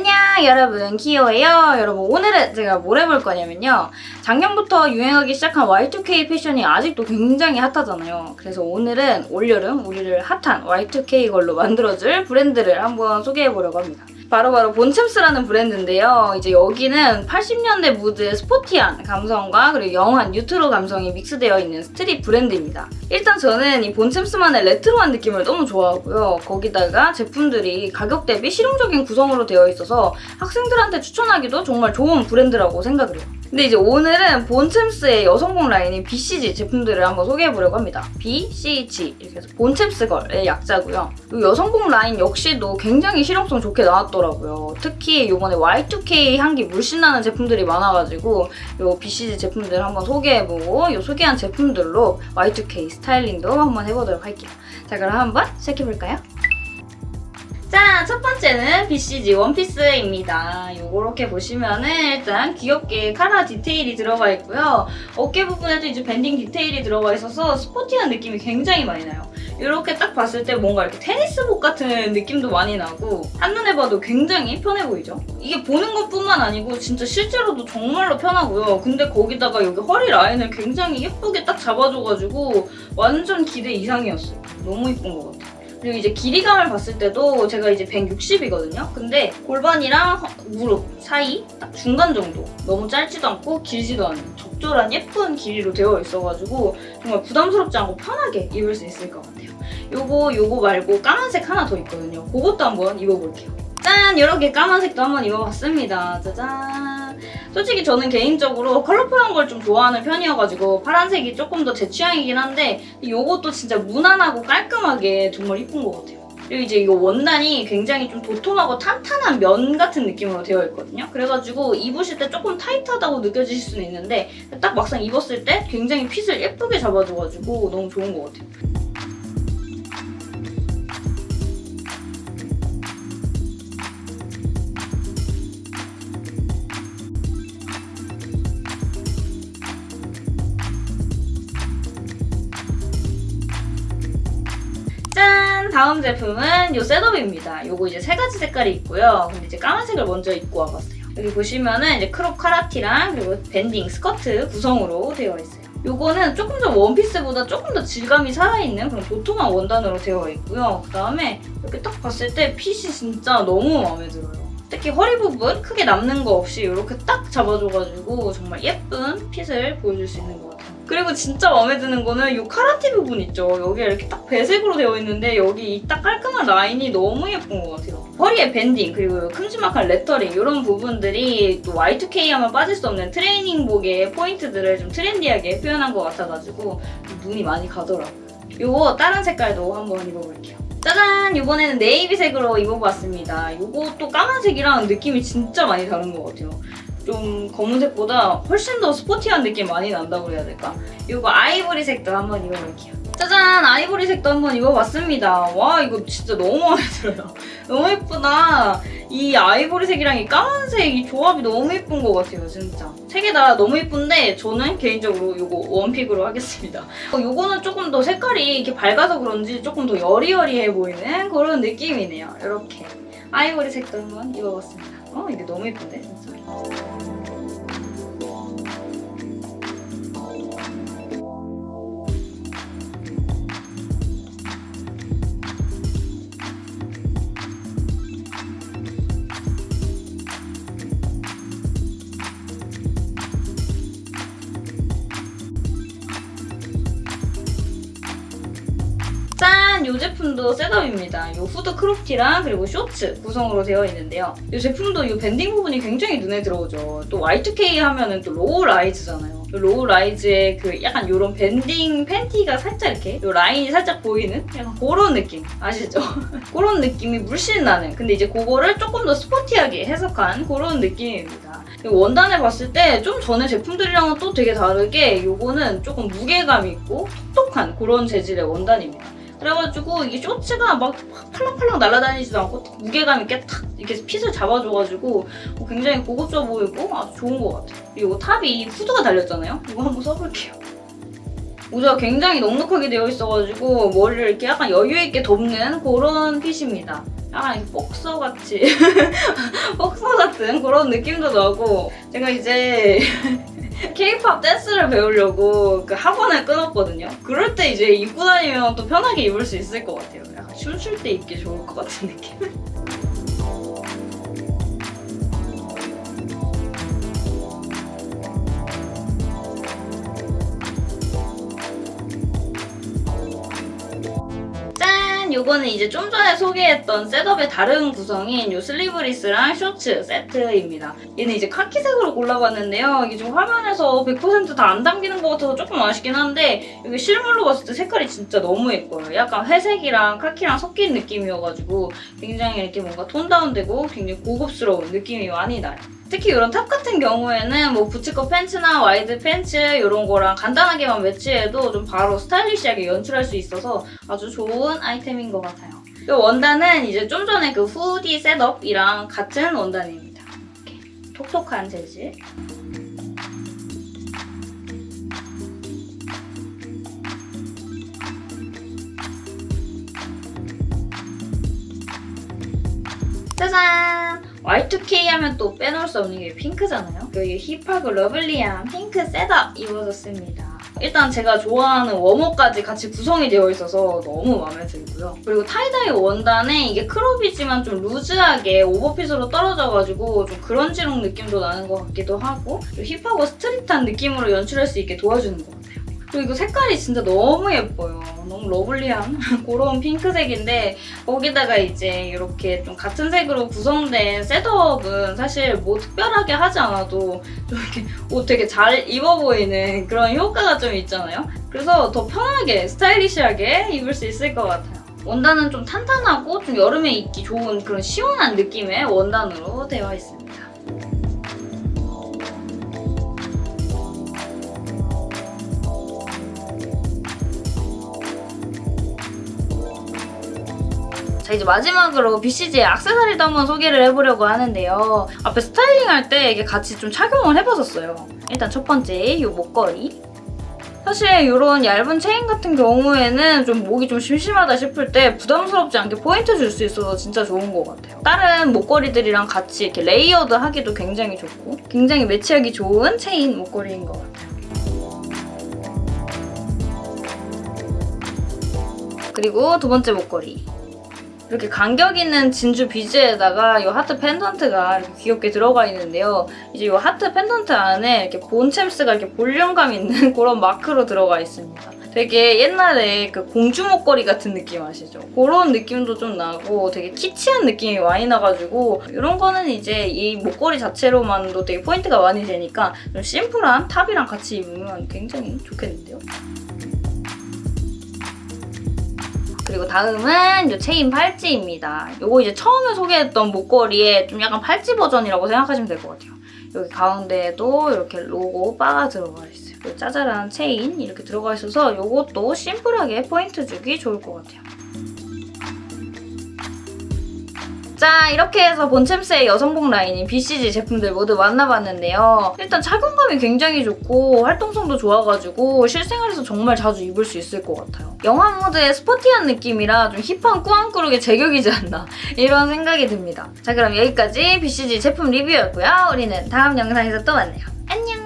안녕 여러분. 키오예요. 여러분 오늘은 제가 뭘 해볼 거냐면요. 작년부터 유행하기 시작한 Y2K 패션이 아직도 굉장히 hot하잖아요. 그래서 오늘은 올여름 우리를 핫한 Y2K 걸로 만들어줄 브랜드를 한번 소개해보려고 합니다 바로바로 본챔스라는 브랜드인데요. 이제 여기는 80년대 무드의 sporty한 감성과 그리고 young한 뉴트로 감성이 믹스되어 있는 street 브랜드입니다. 일단 저는 이 본챔스만의 레트로한 느낌을 너무 좋아하고요. 거기다가 제품들이 가격 대비 실용적인 구성으로 되어 있어서 학생들한테 추천하기도 정말 좋은 브랜드라고 생각을 해요. 근데 이제 오늘은 본챔스의 여성복 라인인 BCG 제품들을 한번 소개해보려고 합니다. BCG 이렇게 해서 본챔스 girl의 약자고요. 이 여성복 라인 역시도 굉장히 실용성 좋게 나왔더라고요. 특히 이번에 Y2K 향기 물씬 나는 제품들이 많아가지고 이 BCG 제품들 한번 소개해보고 이 소개한 제품들로 Y2K 스타일링도 한번 해보도록 할게요. 자 그럼 한번 시작해볼까요? 자, 첫 번째는 BCG 원피스입니다. 요렇게 보시면은 일단 귀엽게 카라 디테일이 들어가 있고요. 어깨 부분에도 이제 밴딩 디테일이 들어가 있어서 스포티한 느낌이 굉장히 많이 나요. 이렇게 딱 봤을 때 뭔가 이렇게 테니스복 같은 느낌도 많이 나고 한눈에 봐도 굉장히 편해 보이죠? 이게 보는 것뿐만 아니고 진짜 실제로도 정말로 편하고요. 근데 거기다가 여기 허리 라인을 굉장히 예쁘게 딱 잡아줘가지고 완전 기대 이상이었어요. 너무 예쁜 것 같아요. 그리고 이제 길이감을 봤을 때도 제가 이제 160이거든요. 근데 골반이랑 허- 무릎 사이 딱 중간 정도. 너무 짧지도 않고 길지도 않은 적절한 예쁜 길이로 되어 있어가지고 정말 부담스럽지 않고 편하게 입을 수 있을 것 같아요. 요거 요거 말고 까만색 하나 더 있거든요. 그것도 한번 입어볼게요. 짠! 이렇게 까만색도 한번 입어봤습니다. 짜잔! 솔직히 저는 개인적으로 컬러풀한 걸 좀 좋아하는 편이어가지고 파란색이 조금 더 제 취향이긴 한데 이것도 진짜 무난하고 깔끔하게 정말 이쁜 것 같아요. 그리고 이제 이거 원단이 굉장히 좀 도톰하고 탄탄한 면 같은 느낌으로 되어 있거든요. 그래가지고 입으실 때 조금 타이트하다고 느껴지실 수는 있는데 딱 막상 입었을 때 굉장히 fit을 예쁘게 잡아줘가지고 너무 좋은 것 같아요. 다음 제품은 이 setup입니다. 요거 이제 세 가지 색깔이 있고요. 근데 이제 까만색을 먼저 입고 와봤어요. 여기 보시면은 이제 crop 카라티랑 그리고 banding 스커트 구성으로 되어 있어요. 요거는 조금 더 원피스보다 조금 더 질감이 살아있는 그런 도톰한 원단으로 되어 있고요. 그 다음에 이렇게 딱 봤을 때 핏이 진짜 너무 마음에 들어요. 특히 허리 부분 크게 남는 거 없이 이렇게 딱 잡아줘가지고 정말 예쁜 fit을 보여줄 수 있는 것 같아요. 그리고 진짜 마음에 드는 거는 이 카라티 부분 있죠. 여기 이렇게 딱 배색으로 되어 있는데 여기 이 딱 깔끔한 라인이 너무 예쁜 것 같아요. 허리에 banding 그리고 큼지막한 레터링 이런 부분들이 또 Y2K 하면 빠질 수 없는 트레이닝복의 포인트들을 좀 trendy하게 표현한 것 같아가지고 눈이 많이 가더라고요. 요거 다른 색깔도 한번 입어볼게요. 짜잔! 이번에는 네이비색으로 입어봤습니다. 요것도 까만색이랑 느낌이 진짜 많이 다른 것 같아요. 좀 검은색보다 훨씬 더 스포티한 느낌 많이 난다고 해야 될까? 이거 아이보리색도 한번 입어볼게요. 짜잔! 아이보리색도 한번 입어봤습니다. 와 이거 진짜 너무 마음에 들어요. 너무 예쁘다. 이 아이보리색이랑 이 까만색 이 조합이 너무 예쁜 것 같아요 진짜. 세 개 다 너무 예쁜데 저는 개인적으로 이거 원픽으로 하겠습니다. 어, 요거는 조금 더 색깔이 이렇게 밝아서 그런지 조금 더 여리여리해 보이는 그런 느낌이네요. 이렇게. 아이보리색도 한번 입어봤습니다. 어 이게 너무 예쁜데 진짜. 제품도 setup입니다. 이 후드 crop티랑 그리고 쇼츠 구성으로 되어 있는데요. 이 제품도 이 banding 부분이 굉장히 눈에 들어오죠. 또 Y2K 하면은 또 low rise잖아요. 이 low rise의 그 약간 이런 banding 팬티가 살짝 이렇게 이 라인이 살짝 보이는 약간 그런 느낌 아시죠? 그런 느낌이 물씬 나는 근데 이제 그거를 조금 더 sporty하게 해석한 그런 느낌입니다. 원단을 봤을 때 좀 전에 제품들이랑은 또 되게 다르게 이거는 조금 무게감 있고 톡톡한 그런 재질의 원단입니다. 그래가지고 이게 쇼츠가 막 팔랑팔랑 날아다니지도 않고 딱 무게감 있게 탁 이렇게 핏을 잡아줘가지고 어, 굉장히 고급져 보이고 아주 좋은 것 같아요. 그리고 탑이 후드가 달렸잖아요. 이거 한번 써볼게요. 모자가 굉장히 넉넉하게 되어 있어가지고 머리를 이렇게 약간 여유있게 덮는 그런 핏입니다. 약간 복서같이 복서 같은 그런 느낌도 나고 제가 이제 케이팝 댄스를 배우려고 그 학원을 끊었거든요. 그럴 때 이제 입고 다니면 또 편하게 입을 수 있을 것 같아요. 약간 춤출 때 입기 좋을 것 같은 느낌. 짠! 요거는 이제 좀 전에 소개했던 셋업의 다른 구성인 요 슬리브리스랑 쇼츠 세트입니다. 얘는 이제 카키색으로 골라봤는데요. 이게 지금 화면에서 100%다 안 담기는 것 같아서 조금 아쉽긴 한데 이게 실물로 봤을 때 색깔이 진짜 너무 예뻐요. 약간 회색이랑 카키랑 섞인 느낌이어가지고 굉장히 이렇게 뭔가 tone down되고 굉장히 고급스러운 느낌이 많이 나요. 특히 이런 top 같은 경우에는 뭐 boots cut pants나 wide pants 이런 거랑 간단하게만 매치해도 좀 바로 stylish하게 연출할 수 있어서 아주 좋은 아이템인 것 같아요. 이 원단은 이제 좀 전에 그 hoodie setup이랑 같은 원단입니다. 이렇게 톡톡한 재질. 짜잔! Y2K 하면 또 빼놓을 수 없는 게 핑크잖아요. 여기 hip하고 lovely한 핑크 setup 입어줬습니다. 일단 제가 좋아하는 warm-up까지 같이 구성이 되어 있어서 너무 마음에 들고요. 그리고 tie-dye 원단에 이게 crop이지만 좀 loose하게 overfit으로 떨어져가지고 좀 grunge look 느낌도 나는 것 같기도 하고 좀 hip하고 street한 느낌으로 연출할 수 있게 도와주는 것 같아요. 그리고 색깔이 진짜 너무 예뻐요. 너무 lovely한 그런 핑크색인데 거기다가 이제 이렇게 좀 같은 색으로 구성된 셋업은 사실 뭐 특별하게 하지 않아도 좀 이렇게 옷 되게 잘 입어 보이는 그런 효과가 좀 있잖아요. 그래서 더 편하게 스타일리시하게 입을 수 있을 것 같아요. 원단은 좀 탄탄하고 좀 여름에 입기 좋은 그런 시원한 느낌의 원단으로 되어 있습니다. 자 이제 마지막으로 BCG의 악세사리도 한번 소개를 해보려고 하는데요. 앞에 styling할 때 이게 같이 좀 착용을 해봤었어요. 일단 첫 번째 이 목걸이. 사실 이런 얇은 체인 같은 경우에는 좀 목이 좀 심심하다 싶을 때 부담스럽지 않게 포인트 줄 수 있어서 진짜 좋은 것 같아요. 다른 목걸이들이랑 같이 이렇게 layered 하기도 굉장히 좋고 굉장히 매치하기 좋은 체인 목걸이인 것 같아요. 그리고 두 번째 목걸이. 이렇게 간격 있는 진주 비즈에다가 이 하트 펜던트가 이렇게 귀엽게 들어가 있는데요. 이제 이 하트 펜던트 안에 이렇게 본챔스가 이렇게 볼륨감 있는 그런 마크로 들어가 있습니다. 되게 옛날에 그 공주 목걸이 같은 느낌 아시죠? 그런 느낌도 좀 나고 되게 키치한 느낌이 많이 나가지고 이런 거는 이제 이 목걸이 자체로만도 되게 포인트가 많이 되니까 좀 심플한 top이랑 같이 입으면 굉장히 좋겠는데요? 그리고 다음은 이 체인 팔찌입니다. 이거 이제 처음에 소개했던 목걸이의 좀 약간 팔찌 버전이라고 생각하시면 될 것 같아요. 여기 가운데에도 이렇게 로고 바가 들어가 있어요. 이 짜잘한 체인 이렇게 들어가 있어서 이것도 심플하게 포인트 주기 좋을 것 같아요. 자 이렇게 해서 본챔스의 여성복 라인인 BCG 제품들 모두 만나봤는데요. 일단 착용감이 굉장히 좋고 활동성도 좋아가지고 실생활에서 정말 자주 입을 수 있을 것 같아요. young한 무드의 스포티한 느낌이라 좀 힙한 꾸안꾸룩의 제격이지 않나 이런 생각이 듭니다. 자 그럼 여기까지 BCG 제품 리뷰였고요. 우리는 다음 영상에서 또 만나요. 안녕!